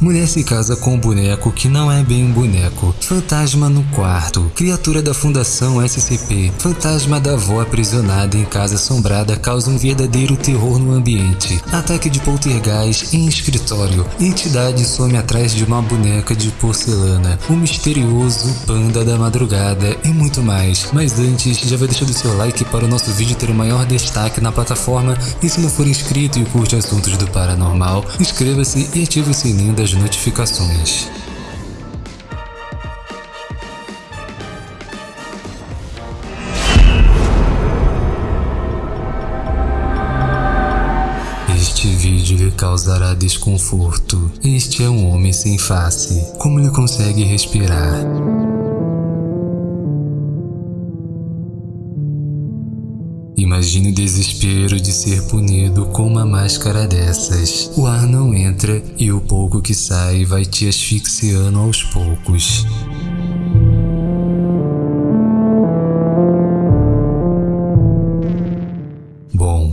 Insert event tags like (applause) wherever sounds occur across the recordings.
Mulher se casa com um boneco que não é bem um boneco. Fantasma no quarto. Criatura da Fundação SCP. Fantasma da avó aprisionada em casa assombrada causa um verdadeiro terror no ambiente. Ataque de poltergeist em escritório. Entidade some atrás de uma boneca de porcelana. O misterioso panda da madrugada e muito mais. Mas antes, já vai deixando seu like para o nosso vídeo ter o maior destaque na plataforma. E se não for inscrito e curte assuntos do paranormal, inscreva-se e ative o sininho das notificações. Este vídeo lhe causará desconforto. Este é um homem sem face. Como ele consegue respirar? Imagine o desespero de ser punido com uma máscara dessas. O ar não entra e o pouco que sai vai te asfixiando aos poucos.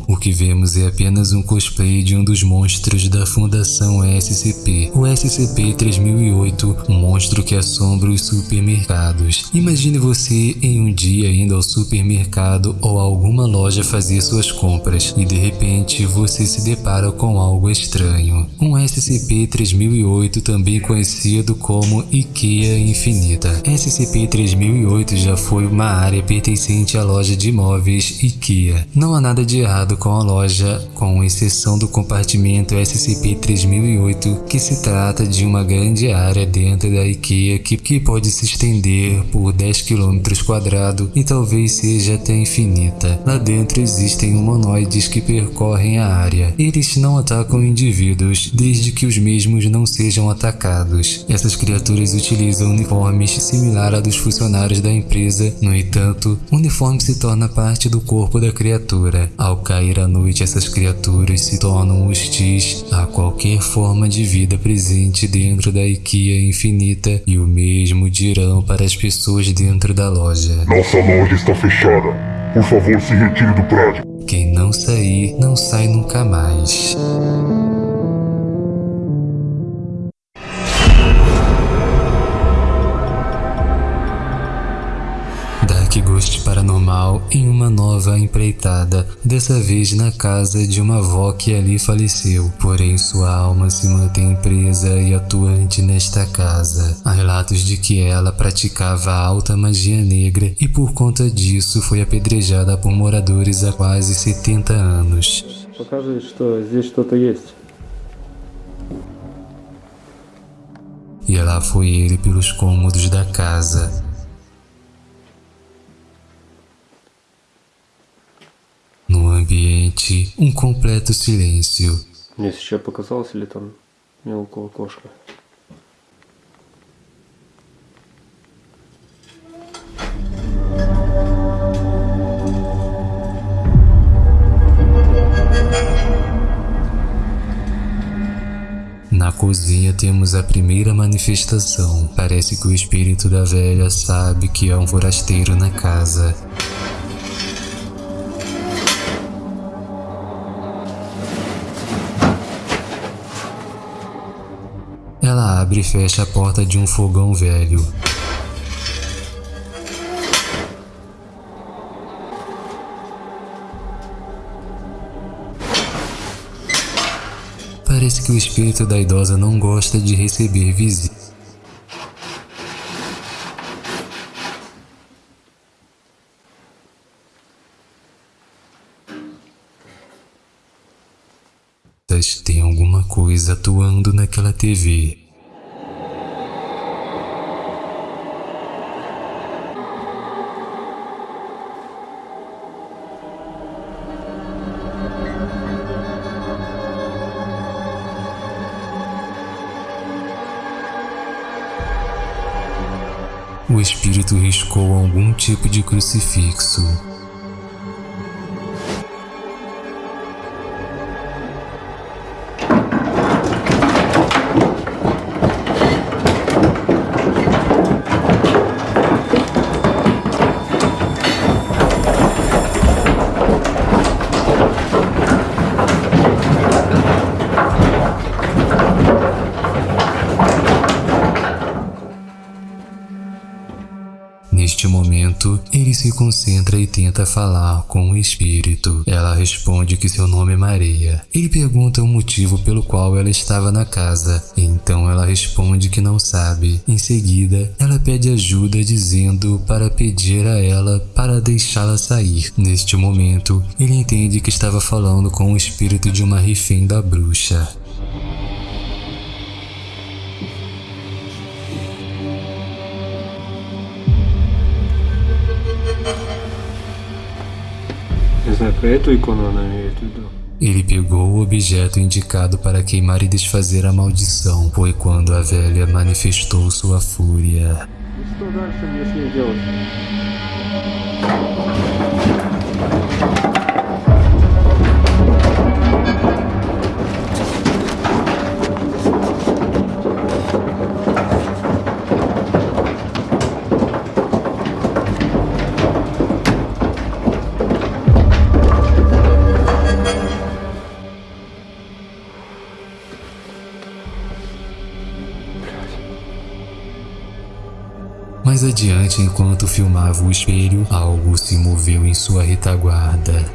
O que vemos é apenas um cosplay de um dos monstros da Fundação SCP, o SCP-3008, um monstro que assombra os supermercados. Imagine você em um dia indo ao supermercado ou a alguma loja fazer suas compras e de repente você se depara com algo estranho. Um SCP-3008 também conhecido como IKEA Infinita. SCP-3008 já foi uma área pertencente à loja de imóveis IKEA. Não há nada de errado com a loja, com exceção do compartimento SCP-3008, que se trata de uma grande área dentro da IKEA que, que pode se estender por 10 km quadrados e talvez seja até infinita. Lá dentro existem humanoides que percorrem a área. Eles não atacam indivíduos, desde que os mesmos não sejam atacados. Essas criaturas utilizam uniformes similar a dos funcionários da empresa, no entanto, o uniforme se torna parte do corpo da criatura. Ao cair à noite essas criaturas se tornam hostis a qualquer forma de vida presente dentro da IKEA infinita e o mesmo dirão para as pessoas dentro da loja. Nossa loja está fechada. Por favor, se retire do prédio. Quem não sair, não sai nunca mais. Paranormal em uma nova empreitada, dessa vez na casa de uma avó que ali faleceu, porém sua alma se mantém presa e atuante nesta casa. Há relatos de que ela praticava alta magia negra e por conta disso foi apedrejada por moradores há quase 70 anos. Покажи, что здесь что-то есть. E lá foi ele pelos cômodos da casa, ambiente, um completo silêncio. Мне сейчас показалось, или там мелкого кошка. Na cozinha temos a primeira manifestação. Parece que o espírito da velha sabe que é um forasteiro na casa. Abre e fecha a porta de um fogão velho. Parece que o espírito da idosa não gosta de receber visitas. Tem alguma coisa atuando naquela TV. O espírito riscou algum tipo de crucifixo. Neste momento, ele se concentra e tenta falar com o espírito. Ela responde que seu nome é Maria. Ele pergunta o motivo pelo qual ela estava na casa. Então ela responde que não sabe. Em seguida, ela pede ajuda dizendo para pedir a ela para deixá-la sair. Neste momento, ele entende que estava falando com o espírito de uma refém da bruxa. Ele pegou o objeto indicado para queimar e desfazer a maldição. Foi quando a velha manifestou sua fúria. Mais adiante, enquanto filmava o espelho, algo se moveu em sua retaguarda.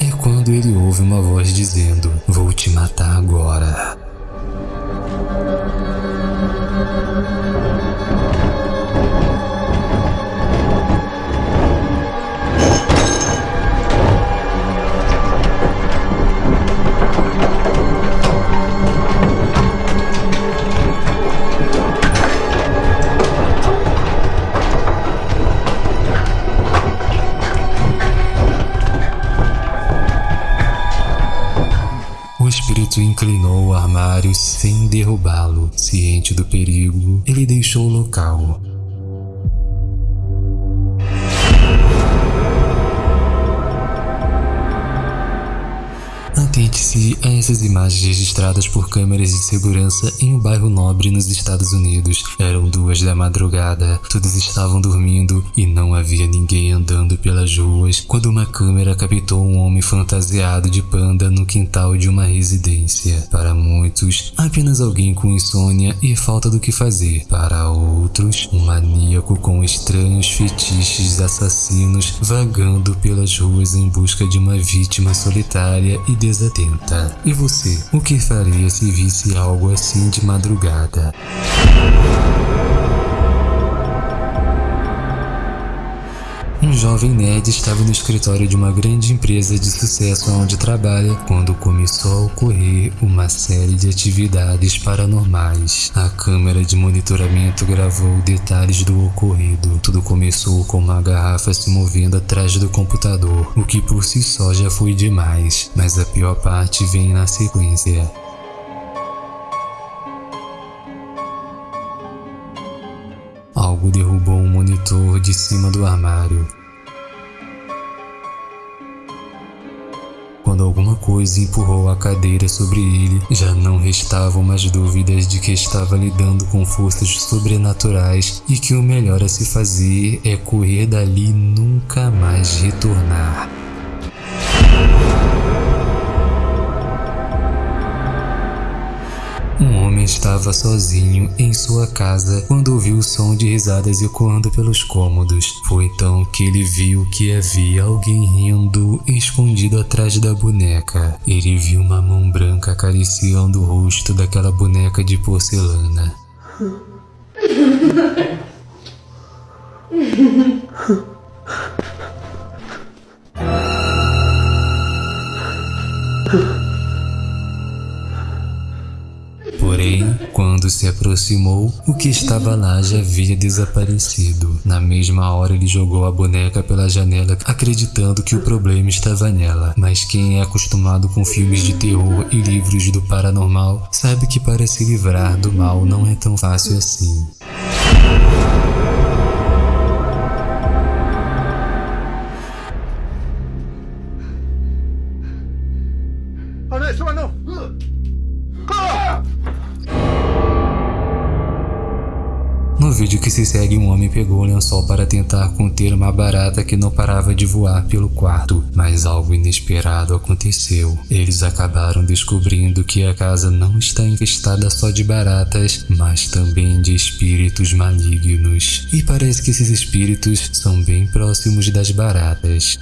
É quando ele ouve uma voz dizendo: Vou te matar agora. Ciente do perigo, ele deixou o local. Atente-se a essas imagens registradas por câmeras de segurança em um bairro nobre nos Estados Unidos. Eram duas da madrugada, todos estavam dormindo e não havia ninguém andando pelas ruas quando uma câmera captou um homem fantasiado de panda no quintal de uma residência. Para muitos, apenas alguém com insônia e falta do que fazer. Para outros, um maníaco com estranhos fetiches assassinos vagando pelas ruas em busca de uma vítima solitária e desatenta. E você, o que faria se visse algo assim de madrugada? Um jovem nerd estava no escritório de uma grande empresa de sucesso onde trabalha quando começou a ocorrer uma série de atividades paranormais. A câmera de monitoramento gravou detalhes do ocorrido. Tudo começou com uma garrafa se movendo atrás do computador, o que por si só já foi demais, mas a pior parte vem na sequência. Algo derrubou um monitor de cima do armário. Alguma coisa empurrou a cadeira sobre ele, já não restavam mais dúvidas de que estava lidando com forças sobrenaturais e que o melhor a se fazer é correr dali e nunca mais retornar. Estava sozinho em sua casa quando ouviu o som de risadas ecoando pelos cômodos. Foi então que ele viu que havia alguém rindo escondido atrás da boneca. Ele viu uma mão branca acariciando o rosto daquela boneca de porcelana. (laughs) se aproximou, o que estava lá já havia desaparecido. Na mesma hora, ele jogou a boneca pela janela, acreditando que o problema estava nela. Mas quem é acostumado com filmes de terror e livros do paranormal sabe que para se livrar do mal não é tão fácil assim. Vídeo que se segue, um homem pegou o lençol para tentar conter uma barata que não parava de voar pelo quarto, mas algo inesperado aconteceu. Eles acabaram descobrindo que a casa não está infestada só de baratas, mas também de espíritos malignos. E parece que esses espíritos são bem próximos das baratas.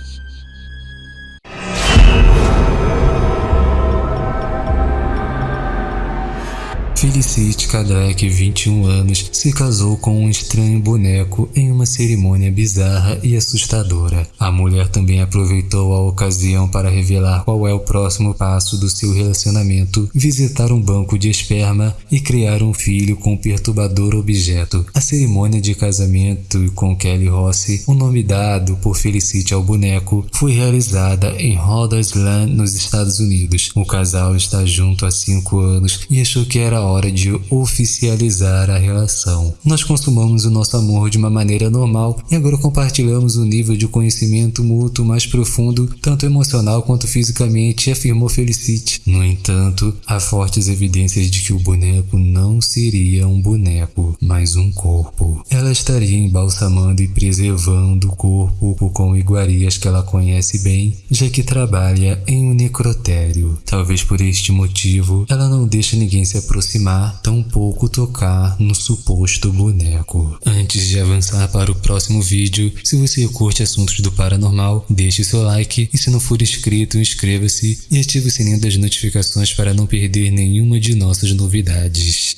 Felicite Kadek, 21 anos, se casou com um estranho boneco em uma cerimônia bizarra e assustadora. A mulher também aproveitou a ocasião para revelar qual é o próximo passo do seu relacionamento, visitar um banco de esperma e criar um filho com um perturbador objeto. A cerimônia de casamento com Kelly Rossi, o nome dado por Felicite ao boneco, foi realizada em Rhode Island, nos Estados Unidos. O casal está junto há 5 anos e achou que era hora de oficializar a relação. Nós consumamos o nosso amor de uma maneira normal e agora compartilhamos um nível de conhecimento mútuo mais profundo, tanto emocional quanto fisicamente, afirmou Felicite. No entanto, há fortes evidências de que o boneco não seria um boneco, mas um corpo. Ela estaria embalsamando e preservando o corpo com iguarias que ela conhece bem, já que trabalha em um necrotério. Talvez por este motivo, ela não deixa ninguém se aproximar aproximar, tampouco tocar no suposto boneco. Antes de avançar para o próximo vídeo, se você curte assuntos do paranormal, deixe seu like e se não for inscrito, inscreva-se e ative o sininho das notificações para não perder nenhuma de nossas novidades.